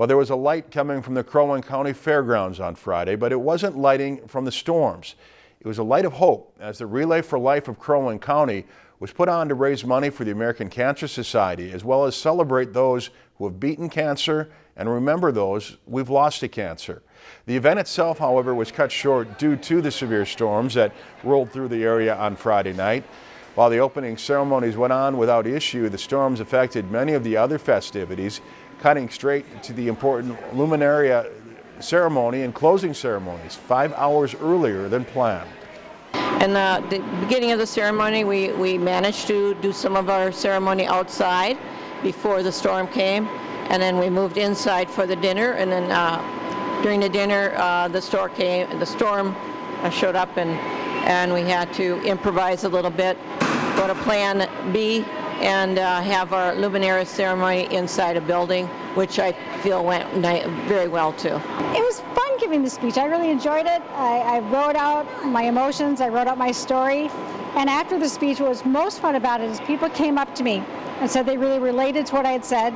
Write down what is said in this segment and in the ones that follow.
Well, there was a light coming from the Crow Wing County Fairgrounds on Friday, but it wasn't lighting from the storms. It was a light of hope as the Relay for Life of Crow Wing County was put on to raise money for the American Cancer Society as well as celebrate those who have beaten cancer and remember those we've lost to cancer. The event itself, however, was cut short due to the severe storms that rolled through the area on Friday night. While the opening ceremonies went on without issue, the storms affected many of the other festivities, cutting straight to the important Luminaria ceremony and closing ceremonies five hours earlier than planned. And uh, the beginning of the ceremony, we, we managed to do some of our ceremony outside before the storm came. And then we moved inside for the dinner. And then uh, during the dinner, uh, the, store came, the storm uh, showed up and, and we had to improvise a little bit, go to plan B and uh, have our Luminaria ceremony inside a building, which I feel went very well too. It was fun giving the speech. I really enjoyed it. I, I wrote out my emotions, I wrote out my story, and after the speech, what was most fun about it is people came up to me and said they really related to what I had said.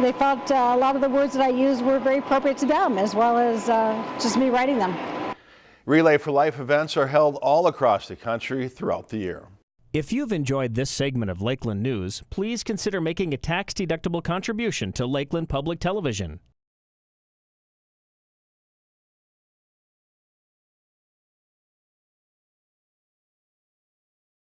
They felt uh, a lot of the words that I used were very appropriate to them, as well as uh, just me writing them. Relay for Life events are held all across the country throughout the year. If you've enjoyed this segment of Lakeland News, please consider making a tax-deductible contribution to Lakeland Public Television.